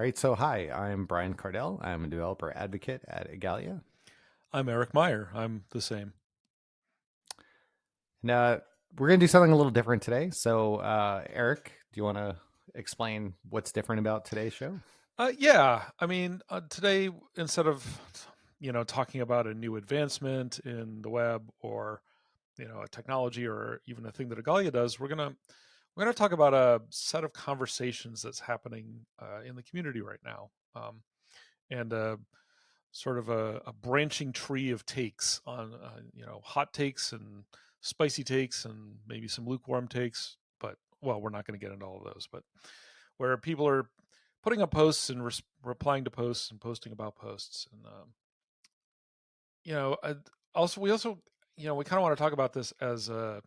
All right, so hi, I'm Brian Kardell. I'm a developer advocate at Igalia. I'm Eric Meyer. I'm the same. Now, we're going to do something a little different today. So, uh, Eric, do you want to explain what's different about today's show? Uh, yeah, I mean, uh, today instead of you know talking about a new advancement in the web or you know a technology or even a thing that Igalia does, we're gonna we're gonna talk about a set of conversations that's happening uh, in the community right now, um, and uh, sort of a, a, branching tree of takes on uh, you know hot takes and spicy takes and maybe some lukewarm takes. But well, we're not going to get into all of those, but where people are putting up posts and res- replying to posts and posting about posts and um, you know also we also you know we kind of want to talk about this as a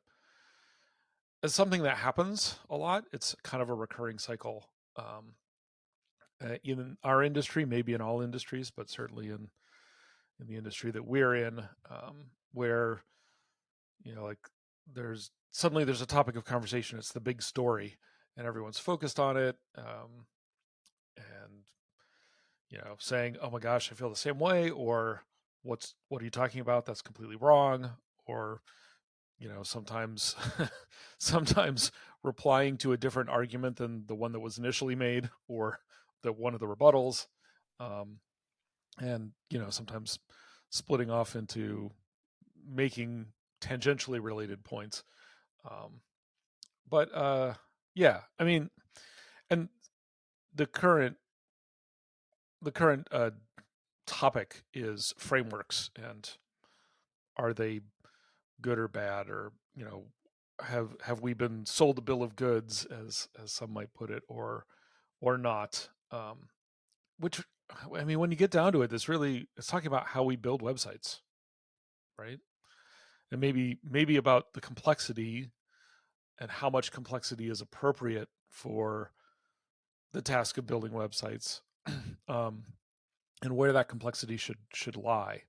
as something that happens a lot it's kind of a recurring cycle um, uh, in our industry maybe in all industries but certainly in in the industry that we're in um, where you know like there's suddenly there's a topic of conversation it's the big story and everyone's focused on it um, and you know saying oh my gosh i feel the same way or what's what are you talking about? That's completely wrong or you know sometimes sometimes replying to a different argument than the one that was initially made or the one of the rebuttals um, and you know sometimes splitting off into making tangentially related points um, but uh yeah i mean and the current the current uh, topic is frameworks and are they good or bad or you know have have we been sold a bill of goods as as some might put it or or not um which i mean when you get down to it it's really it's talking about how we build websites right? And maybe maybe about the complexity and how much complexity is appropriate for the task of building websites um, and where that complexity should should lie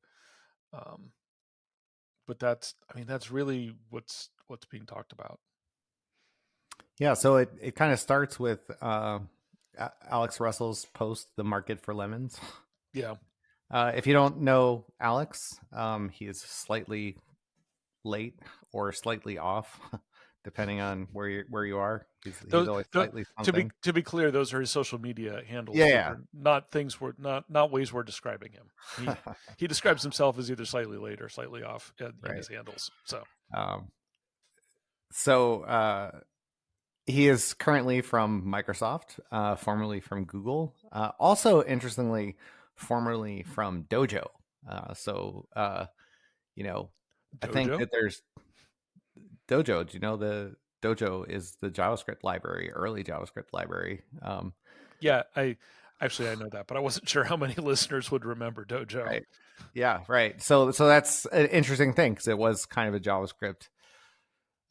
um, but that's i mean that's really what's what's being talked about. Yeah so it, it kind of starts with uh, alex russell's post the market for lemons. Yeah. Uh, if you don't know alex um, he is slightly late or slightly off depending on where you where you are. He's, he's those, always slightly to be to be clear, those are his social media handles. Yeah, yeah. not things we're not not ways we're describing him. He, he describes himself as either slightly late or slightly off in, right. in his handles. So, um, so uh, he is currently from Microsoft, uh, formerly from Google. Uh, also, interestingly, formerly from Dojo. Uh, so, uh, you know, Dojo? I think that there's Dojo. Do you know the Dojo is the JavaScript library, early JavaScript library? Um, yeah, I actually I know that, but I wasn't sure how many listeners would remember Dojo. Right. Yeah, right. So so that's an interesting thing because it was kind of a JavaScript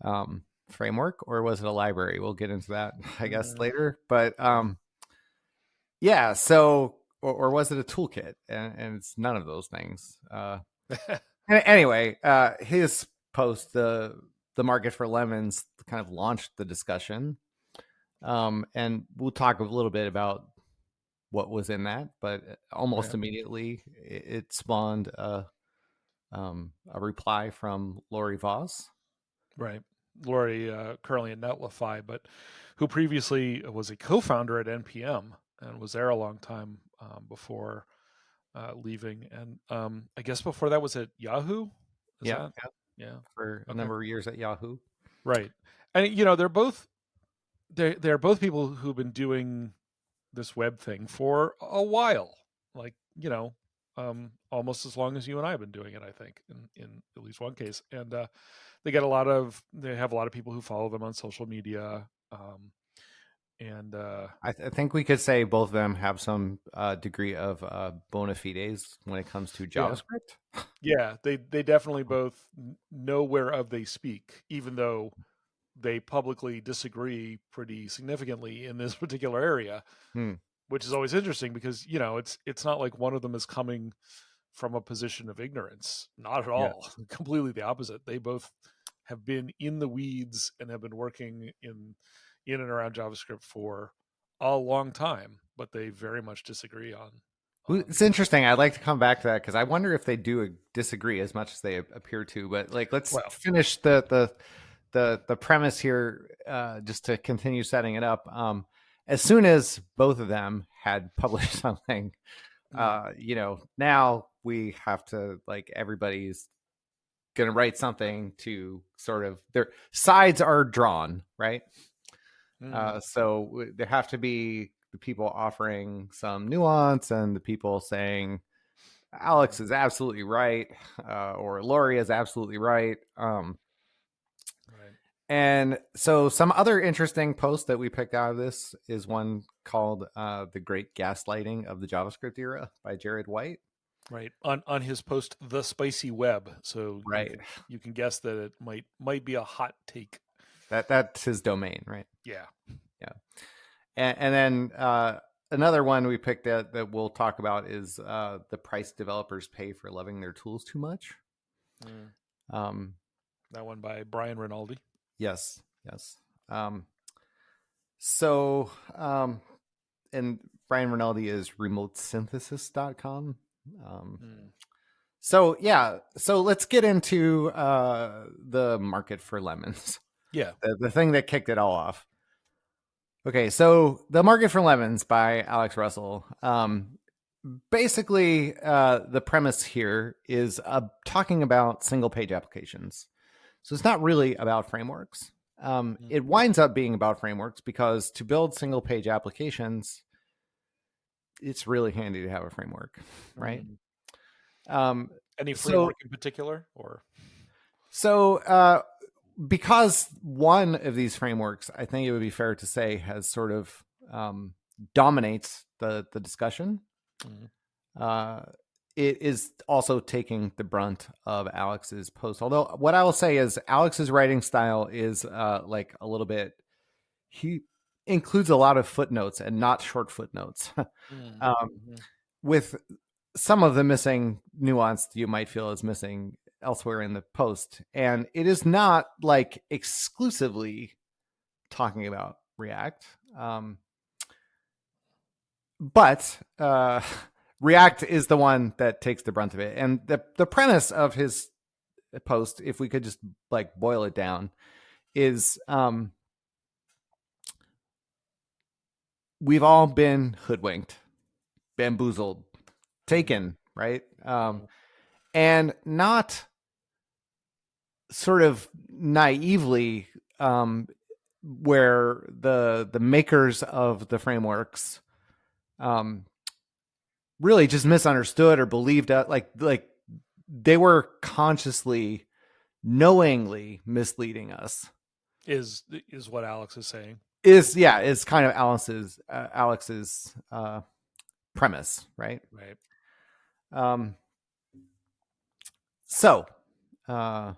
um, framework, or was it a library? We'll get into that, I guess, later. But um, yeah, so or, or, was it a toolkit? And, and, it's none of those things. Uh, anyway, uh, his post the the market for lemons kind of launched the discussion. Um, and we'll talk a little bit about what was in that, but uh, almost yeah. immediately it, it spawned a, um, a reply from Laurie Voss. Right. Laurie, uh, currently at Netlify, but who previously was a co-founder at NPM and was there a long time um, before uh, leaving. And um, I guess before that was at Yahoo. Is yeah, that? Yeah, for a number of years at Yahoo. Right, and you know they're both they they're both people who've been doing this web thing for a while, like you know, um, almost as long as you and I have been doing it. I think in in at least one case, and uh, they get a lot of they have a lot of people who follow them on social media. Um, and uh, I, th- I, think we could say both of them have some uh, degree of uh, bona fides when it comes to JavaScript. Yeah. yeah, they they definitely both know whereof they speak, even though they publicly disagree pretty significantly in this particular area, hmm. which is always interesting because you know it's it's not like one of them is coming from a position of ignorance, not at all. Yeah. Completely the opposite. They both have been in the weeds and have been working in in and around JavaScript for a long time. but they very much disagree on. It's interesting. I'd like to come back to that because I wonder if they do disagree as much as they appear to. But like, let's Well- finish the the the the premise here, uh, just to continue setting it up. Um, as soon as both of them had published something, Mm. uh, you know, now we have to like everybody's going to write something to sort of their sides are drawn, right? Mm. Uh, so w- there have to be the people offering some nuance and the people saying Alex is absolutely right uh, or Laurie is absolutely right. Um, right. and so some other interesting posts that we picked out of this is one called uh, "The Great Gaslighting of the JavaScript Era" by Jared White. Right on on his post, the spicy web. So you Right. can- you can guess that it might might be a hot take. That that's his domain, right? Yeah. And, and then uh, another one we picked that that we'll talk about is uh, the price developers pay for loving their tools too much. Mm. Um, That one by Brian Rinaldi. yes, yes. Um, so, um, and Brian Rinaldi is remotesynthesis.com. Um, Mm. so yeah, so let's get into uh, the market for lemons. Yeah. the, the thing that kicked it all off. Okay, so the market for lemons by Alex Russell. Um, basically, uh, the premise here is uh, talking about single page applications. So it's not really about frameworks. Um, Mhm. It winds up being about frameworks because to build single page applications, it's really handy to have a framework, right? Mm. Um, Any So- framework in particular, or So, uh, because one of these frameworks, I think it would be fair to say, has sort of um, dominates the the discussion. Mhm. Uh, it is also taking the brunt of Alex's post. Although, what I will say is, Alex's writing style is uh, like a little bit. He includes a lot of footnotes and not short footnotes. Mm. um, Mhm. with some of the missing nuance you might feel is missing elsewhere in the post. And it is not like exclusively talking about React. Um, but uh, React is the one that takes the brunt of it. And the, the premise of his post, if we could just like boil it down, is um, we've all been hoodwinked, bamboozled, taken, right? Um, and not sort of naively, um, where the the makers of the frameworks, um, really just misunderstood or believed uh, like like they were consciously, knowingly misleading us is is what Alex is saying. is yeah is kind of Alex's uh, Alex's uh, premise, right? Right. Um, so, uh,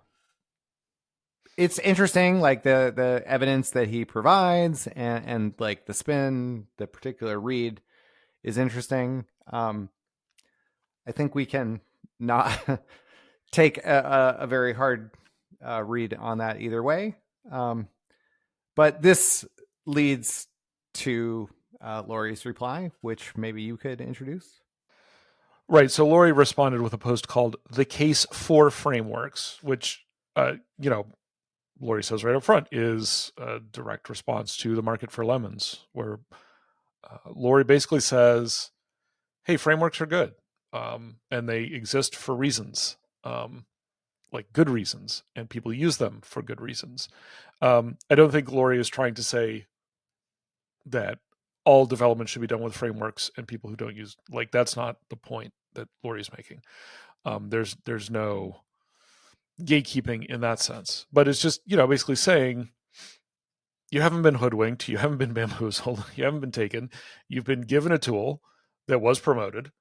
it's interesting, like the the evidence that he provides, and and like the spin, the particular read is interesting. Um, I think we can not take a, a, a very hard uh, read on that either way. Um, but this leads to uh, Laurie's reply, which maybe you could introduce. Right. So Laurie responded with a post called "The Case for Frameworks," which, uh, you know, Laurie says right up front is a direct response to the market for lemons, where uh, Laurie basically says, "Hey, frameworks are good, um, and they exist for reasons, um, like good reasons, and people use them for good reasons." Um, I don't think Laurie is trying to say that all development should be done with frameworks and people who don't use like that's not the point that Laurie is making. Um, there's there's no gatekeeping in that sense, but it's just you know basically saying you haven't been hoodwinked, you haven't been bamboozled, you haven't been taken, you've been given a tool that was promoted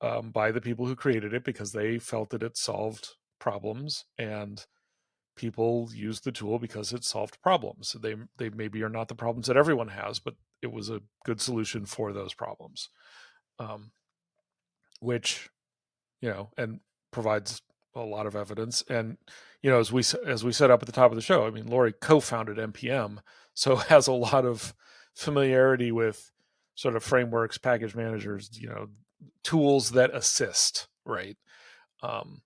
um, by the people who created it because they felt that it solved problems and people used the tool because it solved problems. They they maybe are not the problems that everyone has, but it was a good solution for those problems, um, which you know and provides a lot of evidence. And you know, as we as we set up at the top of the show, I mean, Laurie co-founded npm, so has a lot of familiarity with sort of frameworks, package managers, you know, tools that assist, right? Um,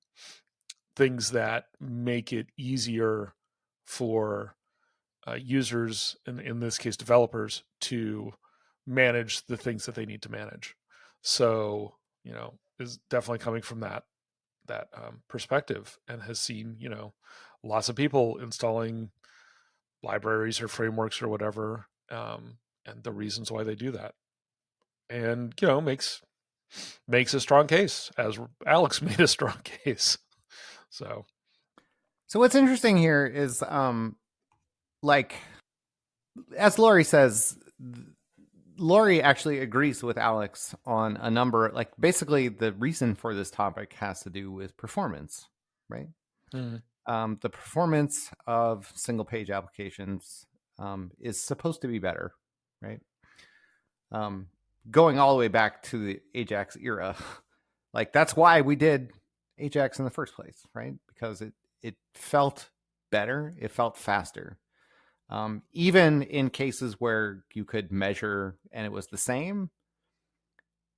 things that make it easier for uh, users, in, in this case, developers, to manage the things that they need to manage. So, you know, is definitely coming from that that um, perspective and has seen, you know, lots of people installing libraries or frameworks or whatever, um, and the reasons why they do that, and you know, makes makes a strong case, as Alex made a strong case. So, so what's interesting here is, um, like, as Laurie says, Laurie actually agrees with Alex on a number. Like, basically, the reason for this topic has to do with performance, right? Mm. Um, the performance of single page applications um, is supposed to be better, right? Um, going all the way back to the Ajax era, like that's why we did Ajax in the first place, right? Because it it felt better, it felt faster. Um, even in cases where you could measure and it was the same,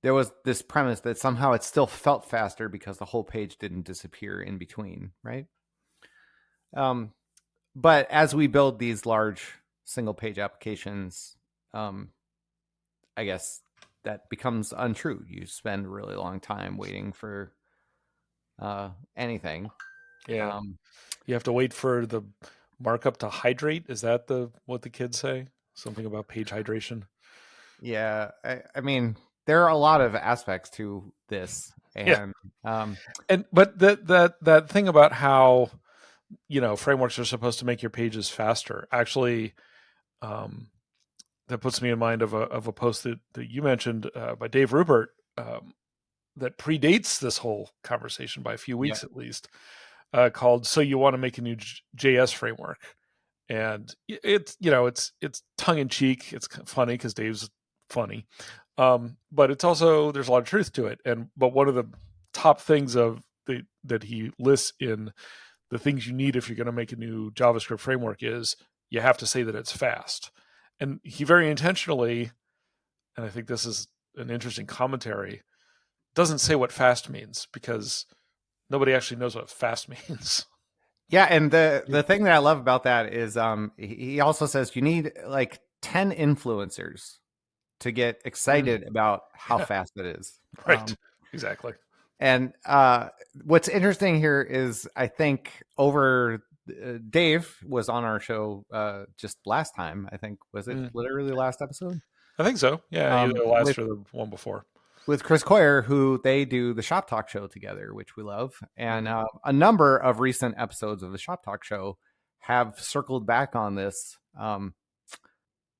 there was this premise that somehow it still felt faster because the whole page didn't disappear in between, right? Um, but as we build these large single page applications, um, I guess that becomes untrue. You spend a really long time waiting for uh, anything. Yeah. Um, you have to wait for the markup to hydrate. Is that the what the kids say? Something about page hydration. Yeah, I, I mean, there are a lot of aspects to this, and yeah. um, and but that that that thing about how you know frameworks are supposed to make your pages faster actually um, that puts me in mind of a of a post that, that you mentioned uh, by Dave Rupert um, that predates this whole conversation by a few weeks yeah. at least, uh, called "So You Want to Make a New JS Framework," and it's you know it's it's tongue in cheek, it's funny because Dave's funny, um, but it's also there's a lot of truth to it. And but one of the top things of the that he lists in the things you need if you're going to make a new JavaScript framework is you have to say that it's fast. And he very intentionally, and I think this is an interesting commentary, doesn't say what fast means because nobody actually knows what fast means. Yeah, and the the thing that I love about that is um he also says you need like 10 influencers to get excited mm. about how yeah. fast it is. Right. Um, exactly. And uh what's interesting here is I think over uh, Dave was on our show uh, just last time. I think was it mm. literally last episode? I think so. Yeah, um, either the last with, or the one before. With Chris Coyier, who they do the Shop Talk show together, which we love, and uh, a number of recent episodes of the Shop Talk show have circled back on this. Um,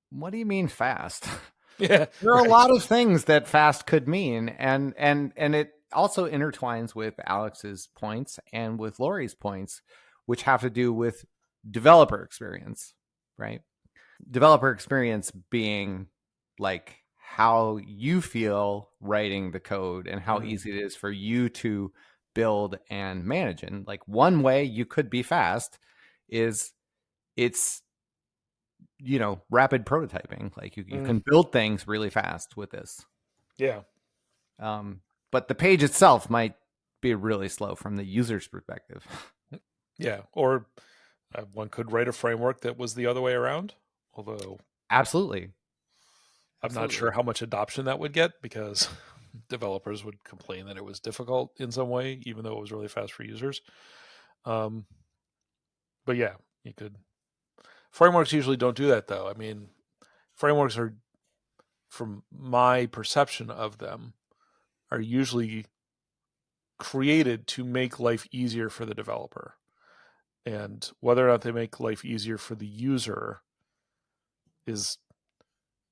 what do you mean fast? Yeah, there are right. a lot of things that fast could mean, and and and it also intertwines with Alex's points and with Laurie's points which have to do with developer experience, right? Developer experience being like how you feel writing the code and how mm-hmm. easy it is for you to build and manage. And like one way you could be fast is it's you know rapid prototyping like you, you mm. can build things really fast with this yeah um but the page itself might be really slow from the user's perspective Yeah, or uh, one could write a framework that was the other way around. Although, absolutely, I'm not sure how much adoption that would get because developers would complain that it was difficult in some way, even though it was really fast for users. Um, but yeah, you could. Frameworks usually don't do that, though. I mean, frameworks are, from my perception of them, are usually created to make life easier for the developer and whether or not they make life easier for the user is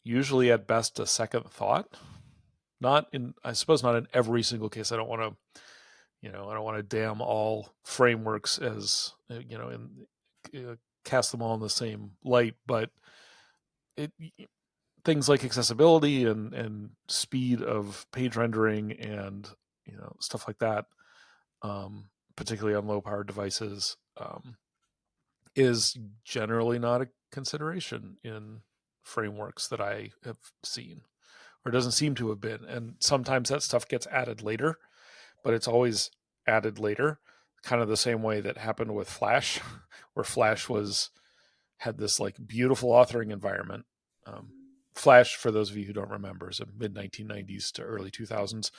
usually at best a second thought. Not in i suppose not in every single case. I don't want to you know i don't want to damn all frameworks as uh, you know and uh, cast them all in the same light but it things like accessibility and and speed of page rendering and you know stuff like that um, particularly on low power devices um, is generally not a consideration in frameworks that I have seen. or doesn't seem to have been. And sometimes that stuff gets added later, but it's always added later, kind of the same way that happened with Flash, where Flash was had this like beautiful authoring environment. Um, Flash, for those of you who don't remember, is a mid 1990s to early 2000s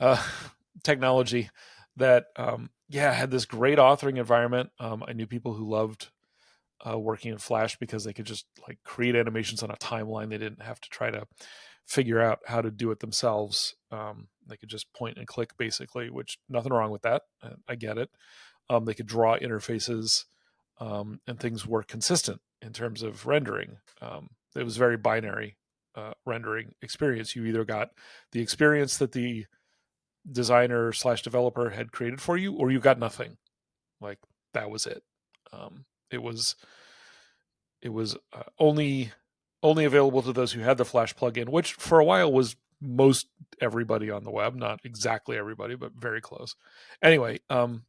uh, technology that, um, yeah, had this great authoring environment. Um, I knew people who loved uh, working in Flash because they could just like create animations on a timeline. They didn't have to try to figure out how to do it themselves. Um, they could just point and click basically, which nothing wrong with that. Uh, I get it. Um, they could draw interfaces um, and things were consistent in terms of rendering. Um, it was very binary uh, rendering experience. You either got the experience that the designer slash developer had created for you, or you got nothing. Like that was it. Um, it was it was uh, only only available to those who had the Flash plugin, which for a while was most everybody on the web, not exactly everybody, but very close. Anyway, um,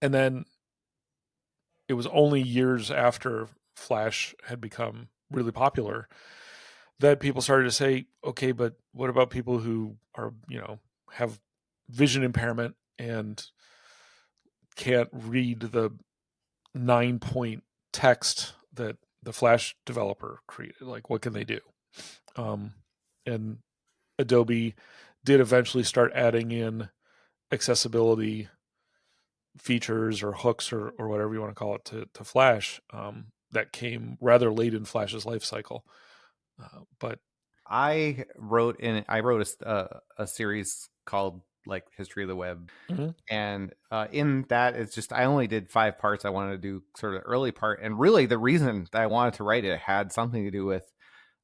and then it was only years after Flash had become really popular that people started to say, okay, but what about people who are, you know, have vision impairment and can't read the nine point text that the Flash developer created? Like, what can they do? Um, and Adobe did eventually start adding in accessibility features or hooks or, or whatever you want to call it to, to Flash um, that came rather late in Flash's life cycle. Uh, but I wrote in I wrote a, uh, a series called like History of the Web, mm-hmm. and uh, in that it's just I only did five parts. I wanted to do sort of the early part, and really the reason that I wanted to write it had something to do with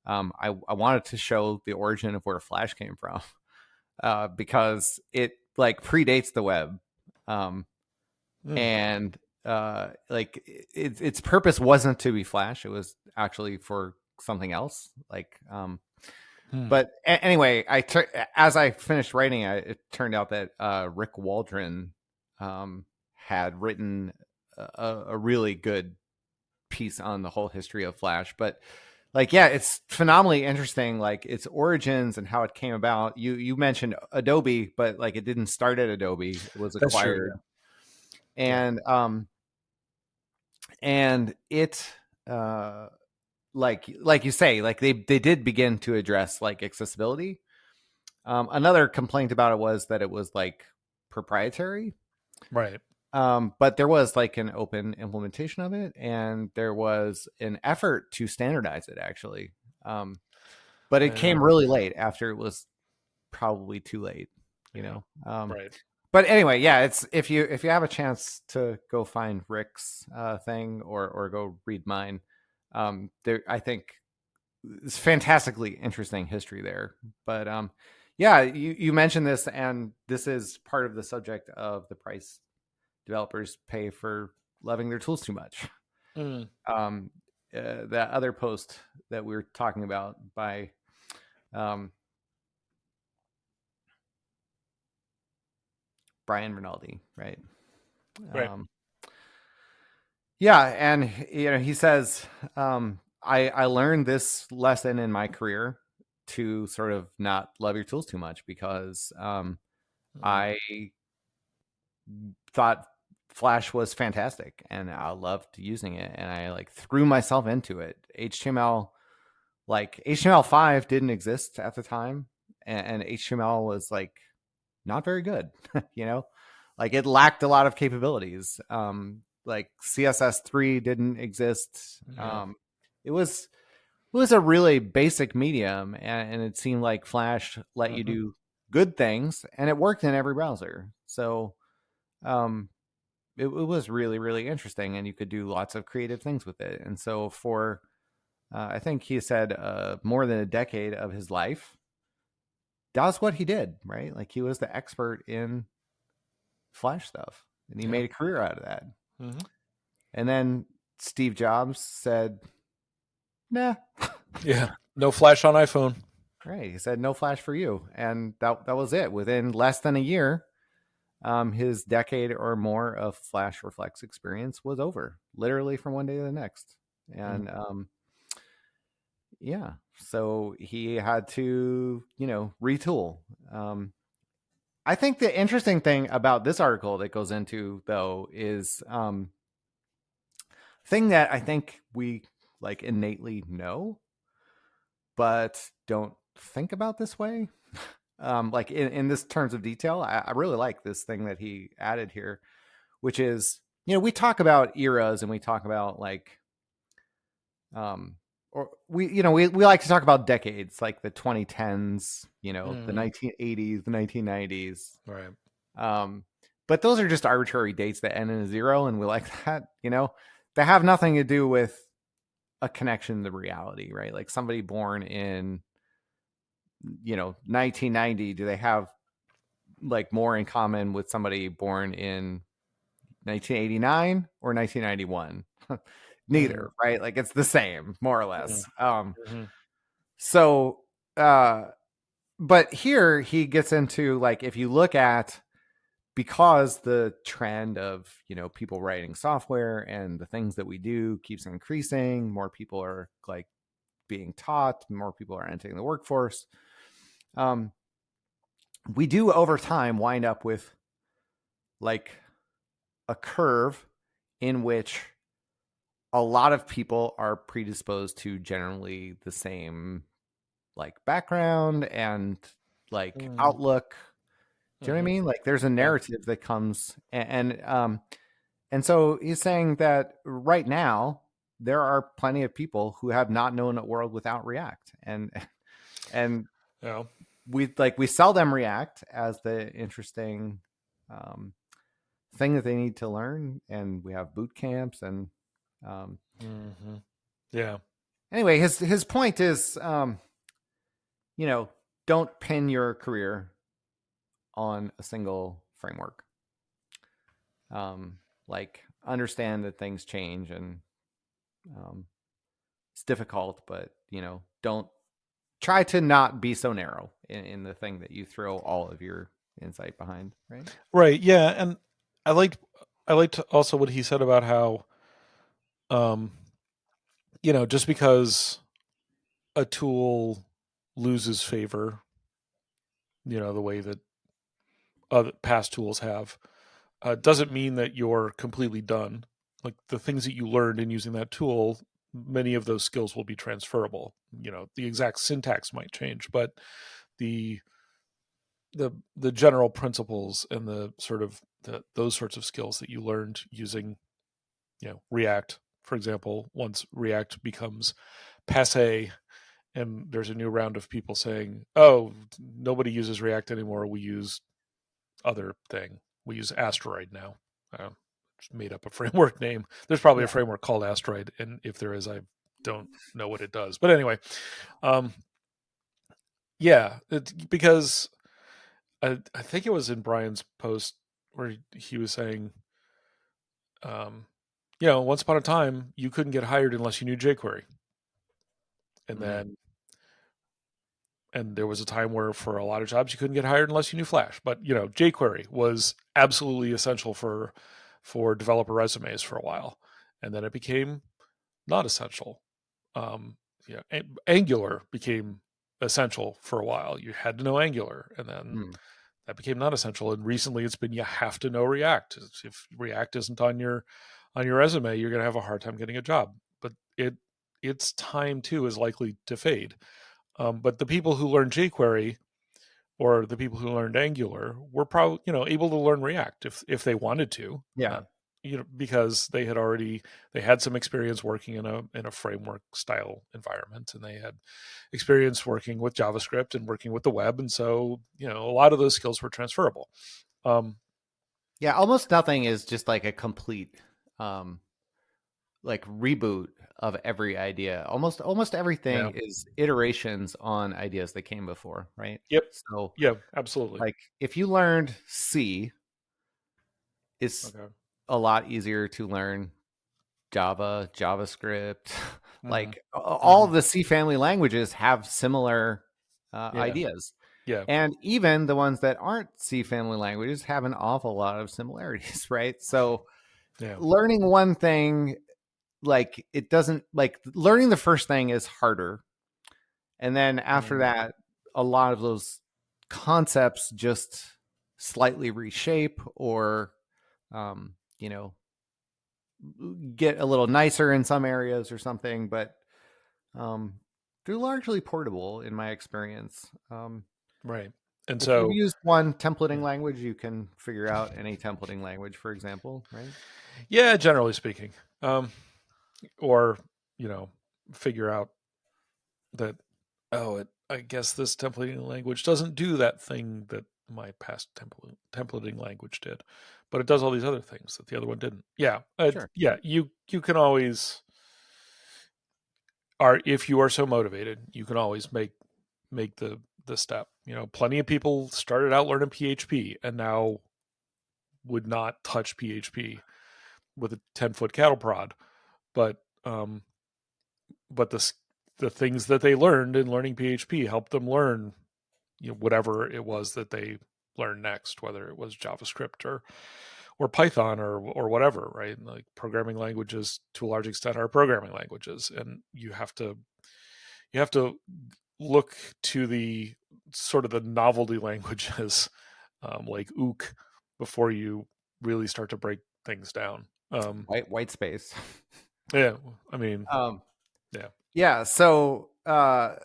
um, I, I wanted to show the origin of where Flash came from uh, because it like predates the web. Um, mm. and uh like its its purpose wasn't to be flash it was actually for something else like um hmm. but a- anyway i tur- as i finished writing it, it turned out that uh rick waldron um had written a, a really good piece on the whole history of flash. But like yeah it's phenomenally interesting like its origins and how it came about. You you mentioned adobe but like it didn't start at adobe it was acquired. and um and it uh like like you say like they they did begin to address like accessibility. Um another complaint about it was that it was like proprietary. Right. Um but there was like an open implementation of it and there was an effort to standardize it actually. Um but it came really late after it was probably too late you know? Um right. but anyway, yeah, it's if you if you have a chance to go find Rick's uh, thing or or go read mine, um, there I think it's fantastically interesting history there. But um, yeah, you you mentioned this, and this is part of the subject of the price developers pay for loving their tools too much. Mm. Um, uh, that other post that we were talking about by um, Brian Rinaldi, right? Right. Um, yeah, and you know, he says, um, I I learned this lesson in my career to sort of not love your tools too much because um, mm-hmm. I thought Flash was fantastic and I loved using it and I like threw myself into it. HTML like HTML5 didn't exist at the time and, and HTML was like not very good, you know? Like it lacked a lot of capabilities. Um, like CSS3 didn't exist. Yeah. Um, it was it was a really basic medium and, and it seemed like Flash let mm-hmm. you do good things and it worked in every browser. So um it, it was really really interesting and you could do lots of creative things with it. And so for uh, I think he said uh, more than a decade of his life, that's what he did, right? Like he was the expert in Flash stuff, and he yeah. made a career out of that. Mm-hmm. And then Steve Jobs said, "Nah, yeah, no Flash on iPhone." Right, he said no Flash for you, and that that was it. Within less than a year, um, his decade or more of Flash Flex experience was over, literally from one day to the next. And mm-hmm. um, yeah, so he had to, you know, retool. Um, I think the interesting thing about this article that goes into though is um, thing that I think we like innately know, but don't think about this way. um, like in, in this terms of detail, I, I really like this thing that he added here, which is you know we talk about eras and we talk about like um or we you know we, we like to talk about decades like the 2010s you know the Mhm. 1980s the 1990s Right. um but those are just arbitrary dates that end in a zero and we like that you know they have nothing to do with a connection to reality right like somebody born in you know 1990 do they have like more in common with somebody born in 1989 or 1991 neither right? Like it's the same more or less um Mhm. so uh but here he gets into like if you look at because the trend of you know people writing software and the things that we do keeps increasing more people are like being taught more people are entering the workforce um we do over time wind up with like a curve in which a lot of people are predisposed to generally the same like background and like Mm. outlook do you know what I Mhm. mean? Like there's a narrative that comes and, and um and so he's saying that right now there are plenty of people who have not known a world without React. And and Yeah. we like we sell them React as the interesting um thing that they need to learn and we have boot camps and um hmm Yeah. anyway his his point is um you know don't pin your career on a single framework um like understand that things change and um it's difficult but you know don't try to not be so narrow in, in the thing that you throw all of your insight behind right Right. Yeah. And I liked I liked also what he said about how um you know, just because a tool loses favor, you know, the way that other past tools have, uh, doesn't mean that you're completely done. Like the things that you learned in using that tool, many of those skills will be transferable. You know, the exact syntax might change, but the the the general principles and the sort of the, those sorts of skills that you learned using, you know, React, for example, once React becomes passe and there's a new round of people saying, "Oh, nobody uses React anymore. We use other thing. We use Asteroid now." Uh, just made up a framework name. There's probably a framework called Asteroid, and if there is, I don't know what it does. But anyway, um, yeah, it, because I, I think it was in Brian's post where he was saying, um, you know, once upon a time you couldn't get hired unless you knew jQuery, and Mhm. then and there was a time where for a lot of jobs you couldn't get hired unless you knew Flash. But you know, jQuery was absolutely essential for for developer resumes for a while, and then it became not essential. Um, you know, An- Angular became essential for a while. You had to know Angular, and then Mm. that became not essential. And recently, it's been you have to know React. If React isn't on your on your resume, you're going to have a hard time getting a job. But it its time too is likely to fade. Um, but the people who learned jQuery or the people who learned Angular were probably you know able to learn React if if they wanted to. yeah Uh, you know because they had already they had some experience working in a in a framework style environment and they had experience working with javascript and working with the web and so you know a lot of those skills were transferable um Yeah, almost nothing is just like a complete um like reboot of every idea. Almost almost everything Yeah. is iterations on ideas that came before, right? Yep. So yeah absolutely like if you learned C, it's okay a lot easier to learn Java, JavaScript. Mhm. like all of the C family languages have similar uh, Yeah. ideas. yeah And even the ones that aren't C family languages have an awful lot of similarities, right? So yeah learning one thing, like it doesn't like learning the first thing is harder and then after Mm. that, a lot of those concepts just slightly reshape or, um, you know, get a little nicer in some areas or something. But um, they're largely portable in my experience. Um, Right. And if so you use one templating language, you can figure out any templating language, for example, right? Yeah, generally speaking. Um, or, you know, figure out that, oh, it, I guess this templating language doesn't do that thing that my past template, templating language did, but it does all these other things that the other one didn't. Yeah. Uh, Sure. Yeah. You, you can always, are, if you are so motivated, you can always make, make the, the step. You know, plenty of people started out learning PHP and now would not touch PHP with a 10 foot cattle prod. But um but the the things that they learned in learning php helped them learn you know whatever it was that they learned next whether it was javascript or or python or or whatever right? Like programming languages to a large extent are programming languages. And you have to you have to look to the sort of the novelty languages um, like ook before you really start to break things down um White white space. yeah i mean Um, Yeah. Yeah. So uh,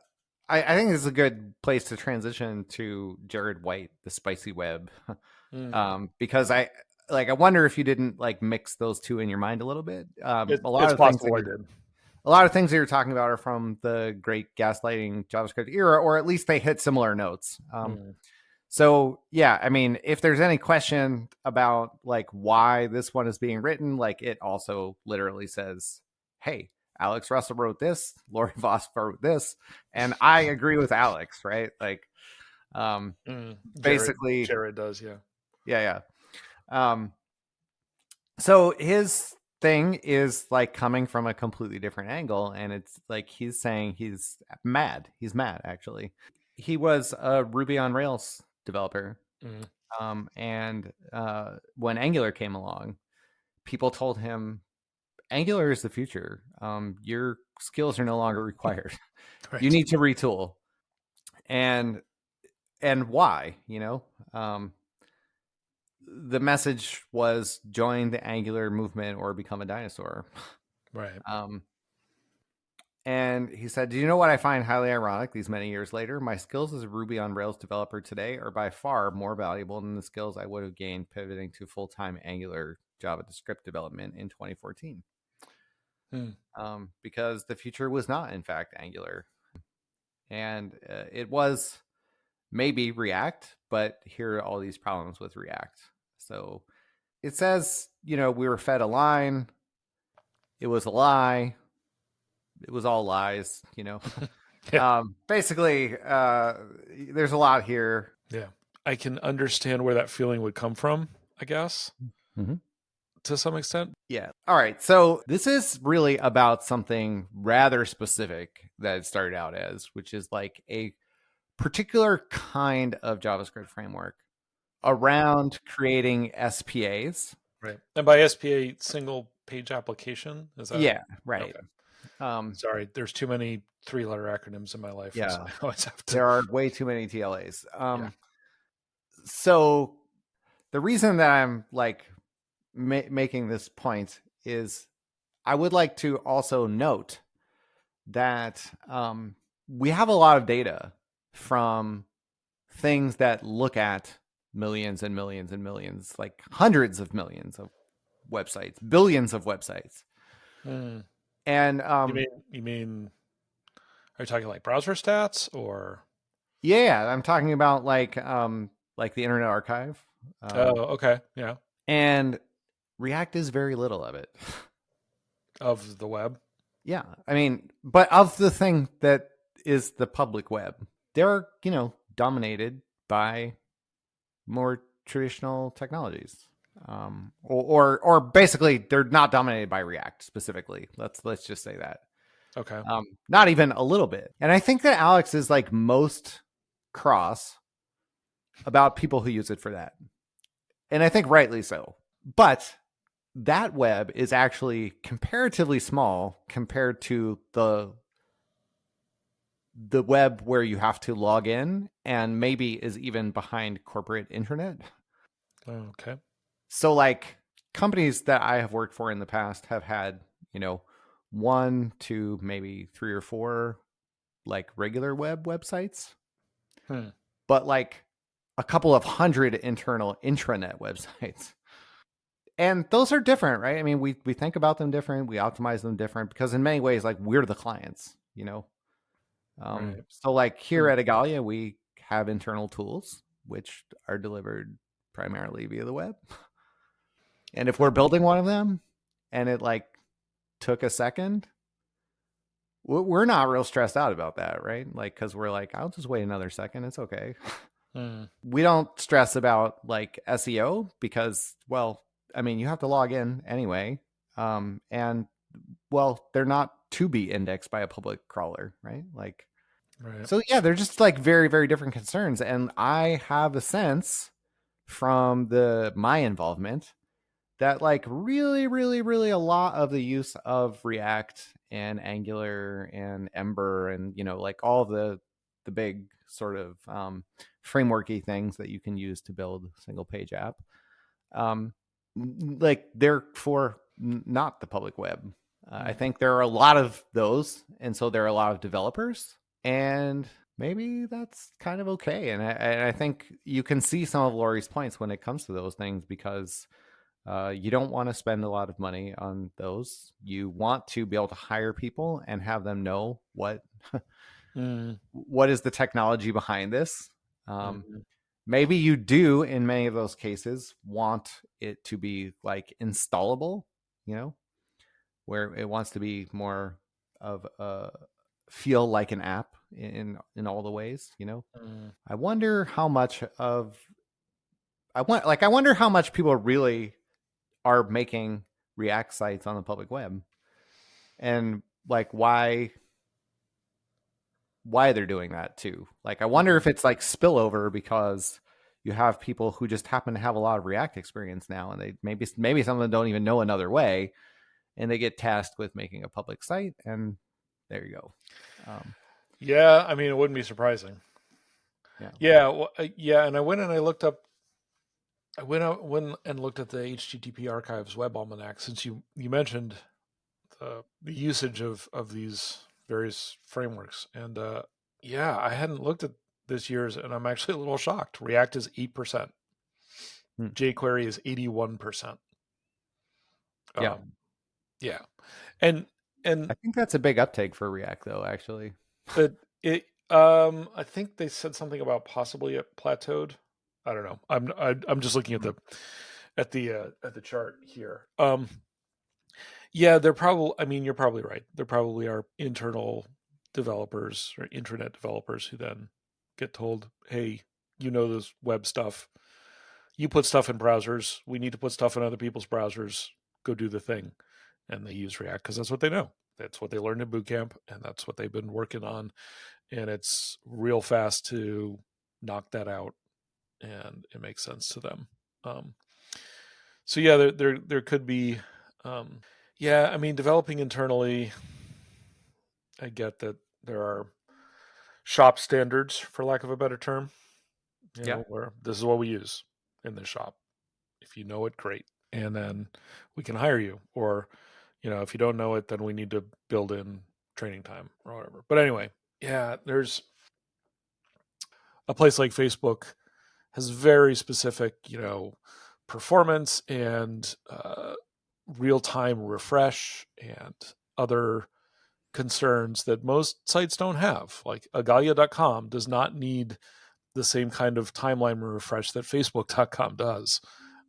I, I think this is a good place to transition to Jared White, the spicy web, mm, um, because I like I wonder if you didn't like mix those two in your mind a little bit. Um, it- a lot it's of things I did. A lot of things that you're talking about are from the great gaslighting JavaScript era, or at least they hit similar notes. Um, Mm, so yeah, I mean, if there's any question about like why this one is being written, like it also literally says, "Hey, Alex Russell wrote this, Laurie Voss wrote this, and I agree with Alex." Right? Like, um, mm. Jared- basically, Jared does, yeah. yeah, yeah. Um, so his thing is like coming from a completely different angle, and it's like he's saying he's mad. He's mad, actually. He was a Ruby on Rails developer, Mhm. um, and uh, when Angular came along, people told him, "Angular is the future. Um, your skills are no longer required." Right. you need to retool and and why you know um the message was join the angular movement or become a dinosaur. Right. um and he said do you know what i find highly ironic? These many years later my skills as a ruby on rails developer today are by far more valuable than the skills i would have gained pivoting to full-time angular javascript development in 2014 Hmm. um, because the future was not in fact angular. And uh, it was maybe react but here are all these problems with react so it says you know we were fed a line it was a lie it was all lies you know Yeah. um basically uh there's a lot here Yeah. I can understand where that feeling would come from, I guess, Mhm. to some extent. Yeah. All right. So this is really about something rather specific that it started out as, which is like a particular kind of JavaScript framework around creating SPAs. Right. And by SPA, single page application, is that? yeah. Right. Okay. Um, Sorry, there's too many three letter acronyms in my life. so Yeah. I always have to. there are way too many TLAs. Um, Yeah. So the reason that I'm like ma- making this point is I would like to also note that um, we have a lot of data from things that look at millions and millions and millions, like hundreds of millions of websites, billions of websites. Hmm. And um, you mean you mean are you talking like browser stats or yeah, I'm talking about like um, like the Internet Archive. Um, oh okay yeah and React is very little of it. of the web Yeah, I mean, but of the thing that is the public web, they're you know dominated by more traditional technologies, um, or, or or basically they're not dominated by React specifically. Let's let's just say that, okay um, not even a little bit. And I think that Alex is like most cross about people who use it for that, and I think rightly so. But that web is actually comparatively small compared to the the web where you have to log in and maybe is even behind corporate internet. Okay. So like companies that I have worked for in the past have had, you know, one to maybe three or four like regular web websites. Hmm. But like a couple of hundred internal intranet websites. And those are different, right? I mean, we we think about them different, we optimize them different because in many ways like we're the clients, you know. Um, Right. so like here Hmm. at Igalia, we have internal tools which are delivered primarily via the web. And if we're building one of them and it like took a second, we're not real stressed out about that, right? Like, cause we're like, I'll just wait another second. It's okay. Hmm. We don't stress about like SEO because, well, I mean, you have to log in anyway. Um, and well, they're not to be indexed by a public crawler, right? Like, Right. so yeah, they're just like very, very different concerns. And I have a sense from the my involvement that like really, really, really a lot of the use of React and Angular and Ember and you know like all the the big sort of um, frameworky things that you can use to build a single page app, um, like they're for not the public web. Uh, I Mm. think there are a lot of those, and so there are a lot of developers, and maybe that's kind of okay. And I, and I think you can see some of Laurie's points when it comes to those things because uh, you don't want to spend a lot of money on those. You want to be able to hire people and have them know what Hmm. what is the technology behind this. Um, Mhm. maybe you do in many of those cases want it to be like installable, you know, where it wants to be more of a feel like an app in in all the ways, you know. Hmm. I wonder how much of I want like I wonder how much people really are making React sites on the public web, and like why why they're doing that too. Like I wonder if it's like spillover because you have people who just happen to have a lot of React experience now, and they maybe maybe some of them don't even know another way, and they get tasked with making a public site, and there you go. Um, Yeah, I mean, it wouldn't be surprising. Yeah. Yeah. Well, uh, yeah. And I went and I looked up. I went out went and looked at the HTTP Archives Web Almanac since you you mentioned the the usage of of these various frameworks, and uh, yeah, I hadn't looked at this year's, and I'm actually a little shocked. React is eight percent. Hmm. jQuery is eighty one percent. Yeah. Um, yeah, and and I think that's a big uptake for React, though. Actually, But it, um, I think they said something about possibly it plateaued. I don't know. I'm I, I'm just looking at the at the uh, at the chart here. Um, yeah, they're probably. I mean, you're probably right. There probably are internal developers or internet developers who then get told, "Hey, you know this web stuff. You put stuff in browsers. We need to put stuff in other people's browsers. Go do the thing." And they use React because that's what they know. That's what they learned in boot camp, and that's what they've been working on. And it's real fast to knock that out, and it makes sense to them. Um, so yeah, there there there could be, um, yeah. I mean, developing internally, I get that there are shop standards, for lack of a better term. You Yeah. where this is what we use in the shop. If you know it, great, and then we can hire you. Or, you know, if you don't know it, then we need to build in training time or whatever. But anyway, yeah, there's a place like Facebook has very specific, you know, performance and uh, real time refresh and other concerns that most sites don't have. Like Igalia.com does not need the same kind of timeline refresh that Facebook.com does.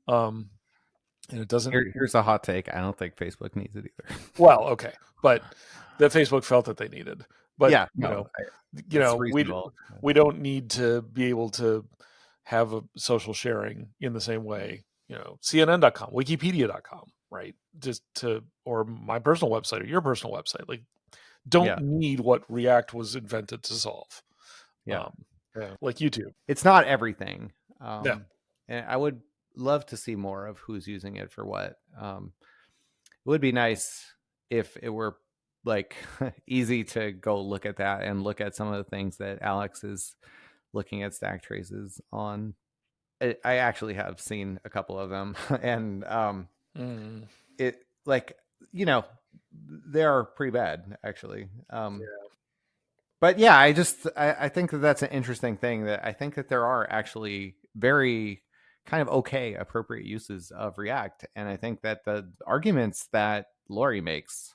Um, and it doesn't. Here, here's a hot take. I don't think Facebook needs it either. Well, okay, but that Facebook felt that they needed. But yeah, you no, know, I- you know, we reasonable. we don't need to be able to have a social sharing in the same way you know cnn.com wikipedia.com right just to or my personal website or your personal website like don't Yeah. need what react was invented to solve Yeah. um, like youtube it's not everything. Um, Yeah. And I would love to see more of who's using it for what. Um, it would be nice if it were like easy to go look at that and look at some of the things that Alex is looking at stack traces on. I, I actually have seen a couple of them, and um, Mm. it like you know they are pretty bad actually. Um, Yeah. But yeah, I just I, I think that that's an interesting thing. That I think that there are actually very kind of okay appropriate uses of React, and I think that the arguments that Laurie makes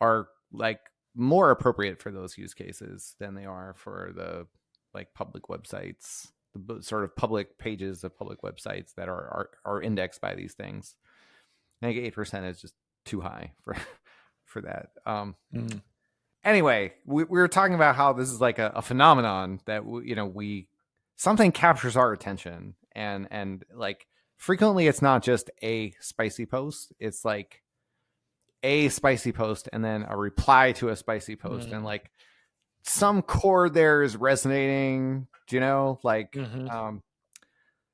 are like more appropriate for those use cases than they are for the like public websites, the sort of public pages of public websites that are are, are indexed by these things. I think eight percent is just too high for for that. Um, Mm. anyway, we, we were talking about how this is like a, a phenomenon that w- you know we something captures our attention, and and like frequently it's not just a spicy post; it's like a spicy post and then a reply to a spicy post, Mm. and like some chord there is resonating. Do you know, like Mhm. um,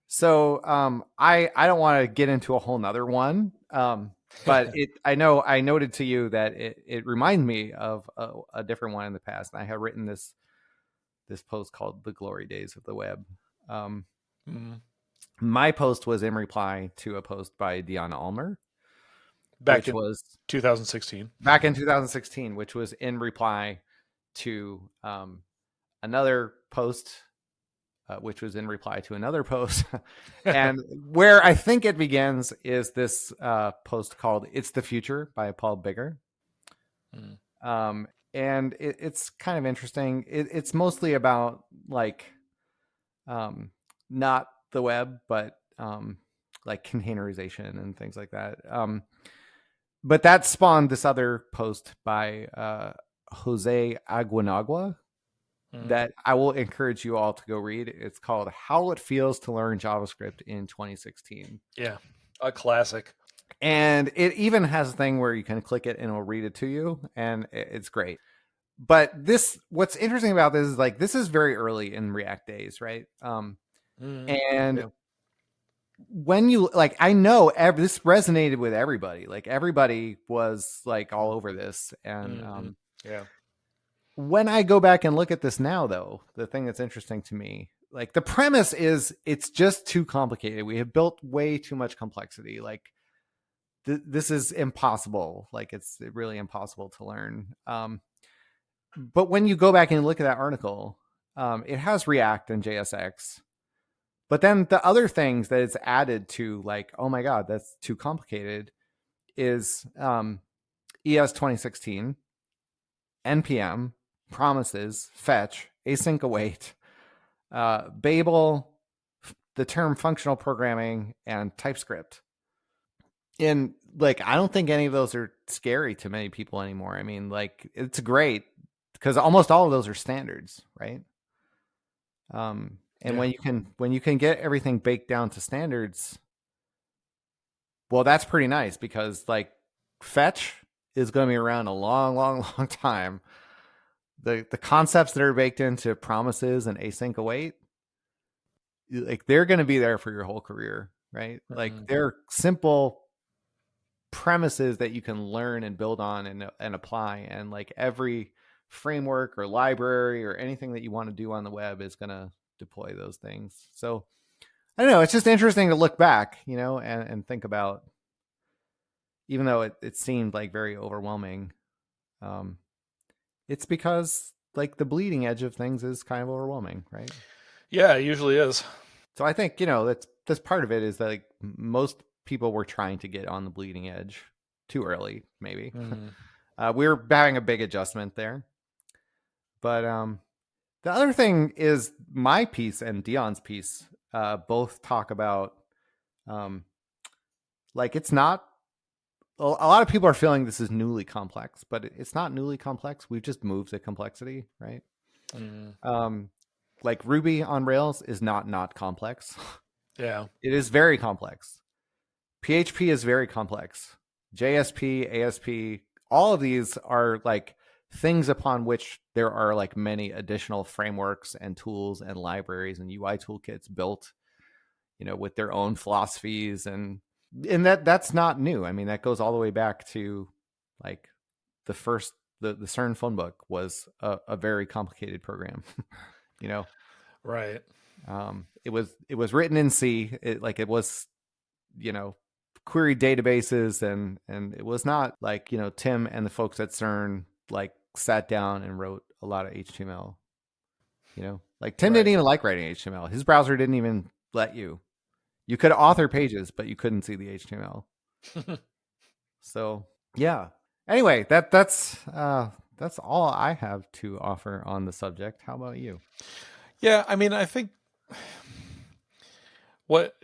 so um, I I don't want to get into a whole nother one, um, but it I know I noted to you that it it reminded me of a, a different one in the past. And I have written this this post called "The Glory Days of the Web." Um, Mm. My post was in reply to a post by Dion Almaer, Back which in was 2016. back in 2016, which was in reply to um, another post, uh, which was in reply to another post. and where I think it begins is this uh, post called "It's the Future" by Paul Biggar. Mm. Um, and it, it's kind of interesting. It, it's mostly about like, um, not the web, but um, like containerization and things like that. Um, but that spawned this other post by uh, Jose Aguinaga Mm. that I will encourage you all to go read. It's called How It Feels to Learn JavaScript in 2016. yeah, a classic. And it even has a thing where you can click it and it'll read it to you, and it's great. But this, what's interesting about this is like this is very early in React days, right? Um, Mm. and Yeah. when you like, I know ev- this resonated with everybody. Like everybody was like all over this, and Mhm. um, Yeah. when I go back and look at this now, though, the thing that's interesting to me, like the premise is it's just too complicated. We have built way too much complexity. Like th- this is impossible. Like it's really impossible to learn. Um, but when you go back and look at that article, um, it has React and JSX. But then the other things that it's added to, like, oh my God, that's too complicated, is um, ES 2016, NPM, promises, fetch, async await, uh, Babel, the term functional programming, and TypeScript. And like, I don't think any of those are scary to many people anymore. I mean, like, it's great because almost all of those are standards, right? Um, and Yeah. when you can when you can get everything baked down to standards, well, that's pretty nice because like fetch is going to be around a long, long, long time. The the concepts that are baked into promises and async await, like they're going to be there for your whole career, right? Like Mhm. they're simple premises that you can learn and build on and and apply, and like every framework or library or anything that you want to do on the web is going to deploy those things. So I don't know. It's just interesting to look back, you know, and, and think about, even though it, it seemed like very overwhelming, um, it's because like the bleeding edge of things is kind of overwhelming, right? Yeah, it usually is. So I think, you know, that's, that's part of it is that like most people were trying to get on the bleeding edge too early, maybe. Mhm. Uh, we were having a big adjustment there. But um, the other thing is my piece and Dion's piece uh, both talk about um, like it's not. A lot of people are feeling this is newly complex, but it's not newly complex. We've just moved the complexity, right? Mhm. Um, like Ruby on Rails is not not complex. Yeah. It is very complex. PHP is very complex. JSP, ASP, all of these are like things upon which there are like many additional frameworks and tools and libraries and UI toolkits built, you know, with their own philosophies and and that that's not new. I mean, that goes all the way back to like the first the the CERN phone book was a, a very complicated program. you know, right? Um, it was it was written in C. It like it was, you know, query databases and and it was not like you know Tim and the folks at CERN like sat down and wrote a lot of HTML. You know, like Tim right. didn't even like writing HTML. His browser didn't even let you. You could author pages, but you couldn't see the HTML. so yeah. Anyway, that that's uh, that's all I have to offer on the subject. How about you? Yeah, I mean, I think what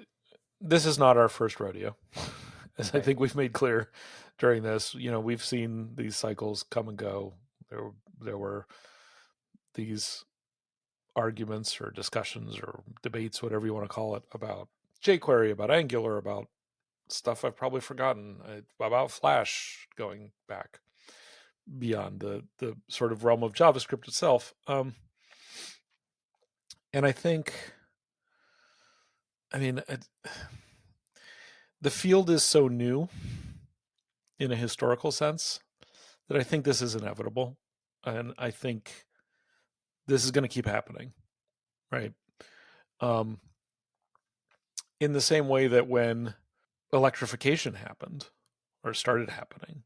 this is not our first rodeo, as I think we've made clear during this. You know, we've seen these cycles come and go. There, there were these arguments or discussions or debates, whatever you want to call it, about jQuery, about Angular, about stuff I've probably forgotten, uh, about Flash going back beyond the the sort of realm of JavaScript itself. Um, and I think, I mean, it, the field is so new in a historical sense that I think this is inevitable. And I think this is going to keep happening. Right. Um, in the same way that when electrification happened or started happening,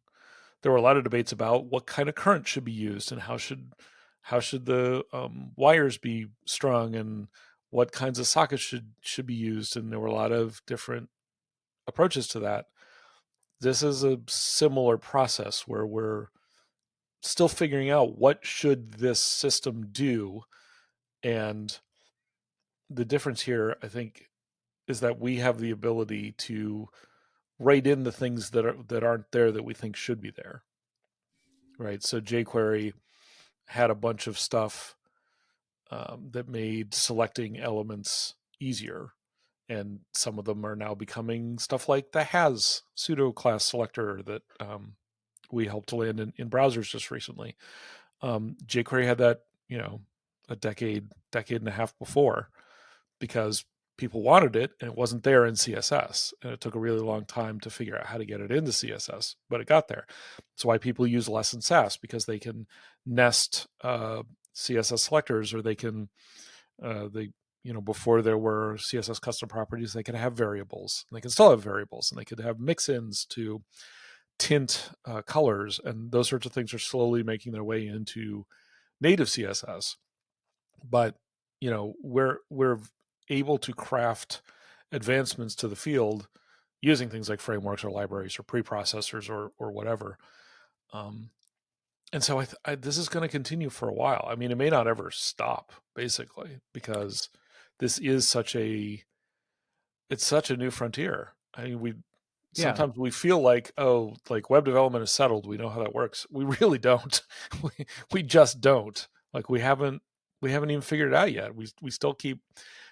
there were a lot of debates about what kind of current should be used and how should how should the um, wires be strung and what kinds of sockets should should be used and there were a lot of different approaches to that this is a similar process where we're still figuring out what should this system do and the difference here i think is that we have the ability to write in the things that are that aren't there that we think should be there right so jquery had a bunch of stuff um, that made selecting elements easier. And some of them are now becoming stuff like the has pseudo class selector that um, we helped to land in, in browsers just recently. Um, jQuery had that, you know, a decade, decade and a half before because people wanted it and it wasn't there in css and it took a really long time to figure out how to get it into css but it got there that's why people use less in sass because they can nest uh, css selectors or they can uh, they you know before there were css custom properties they could have variables they can still have variables and they could have mix-ins to tint uh, colors and those sorts of things are slowly making their way into native css but you know we're we're able to craft advancements to the field using things like frameworks or libraries or preprocessors or or whatever. Um, and so I, I this is going to continue for a while. I mean, it may not ever stop, basically, because this is such a it's such a new frontier. I mean, we sometimes yeah. we feel like oh, like web development is settled. We know how that works. We really don't. we we just don't. Like we haven't we haven't even figured it out yet. We we still keep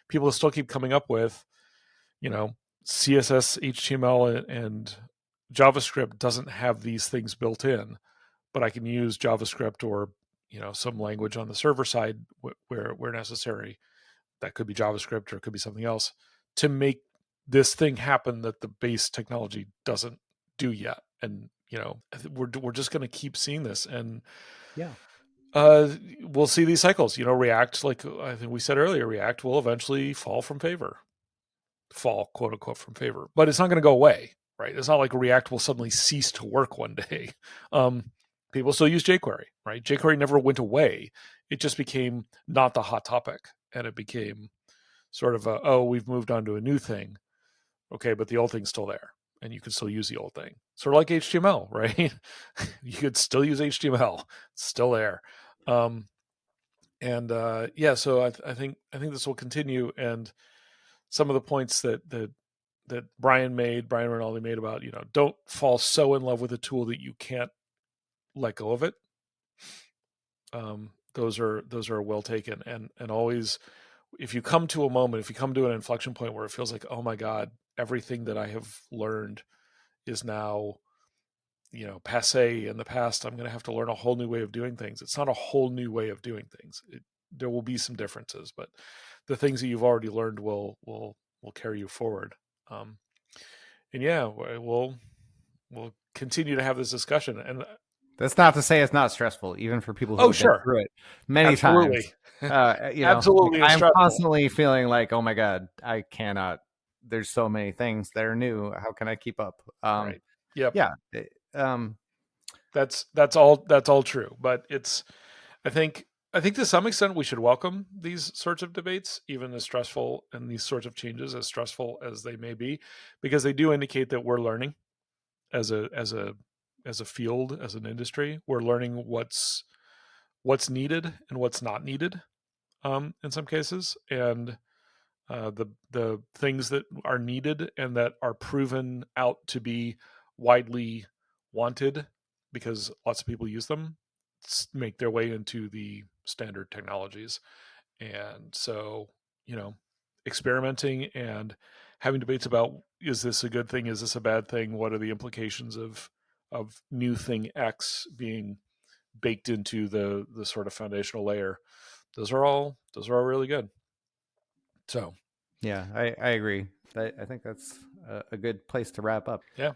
people still keep coming up with, you know, CSS, HTML, and JavaScript doesn't have these things built in, but I can use JavaScript or you know some language on the server side where where necessary. That could be JavaScript or it could be something else to make this thing happened that the base technology doesn't do yet. And you know we're we're just going to keep seeing this and yeah uh, we'll see these cycles. You know, React, like I think we said earlier, React will eventually fall from favor, fall quote unquote from favor, but it's not going to go away, right? It's not like React will suddenly cease to work one day. Um, people still use jQuery, right? jQuery never went away. It just became not the hot topic, and it became sort of a oh, we've moved on to a new thing. Okay, but the old thing's still there, and you can still use the old thing. Sort of like HTML, right? you could still use HTML; it's still there um, and uh, yeah, so I, th- I think I think this will continue. And some of the points that that that Brian made, Brian Rinaldi made about you know don't fall so in love with a tool that you can't let go of it. Um, those are those are well taken, and and always if you come to a moment, if you come to an inflection point where it feels like, oh my god, everything that I have learned is now you know passe in the past i'm going to have to learn a whole new way of doing things. It's not a whole new way of doing things. It, there will be some differences but the things that you've already learned will will will carry you forward. Um and yeah we'll we'll continue to have this discussion and That's not to say it's not stressful, even for people who Oh, sure. been through it many Absolutely. times. Uh, you know, Absolutely I'm stressful. constantly feeling like, oh my god, I cannot. There's so many things that are new. How can I keep up? Um, Right. Yep. Yeah. it- um, That's that's all that's all true. But it's I think I think to some extent we should welcome these sorts of debates, even as stressful and these sorts of changes as stressful as they may be, because they do indicate that we're learning as a as a as a field, as an industry. We're learning what's what's needed and what's not needed um, in some cases. And uh, the the things that are needed and that are proven out to be widely wanted because lots of people use them make their way into the standard technologies and so you know experimenting and having debates about is this a good thing is this a bad thing what are the implications of of new thing x being baked into the the sort of foundational layer those are all those are all really good so yeah, I, I agree. I, I think that's a, a good place to wrap up. Yeah.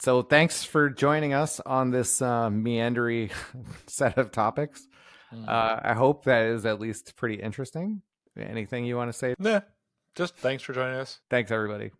So thanks for joining us on this uh, meandery set of topics. mm. Uh, I hope that is at least pretty interesting. Anything you want to say? Nah, just thanks for joining us. Thanks, everybody.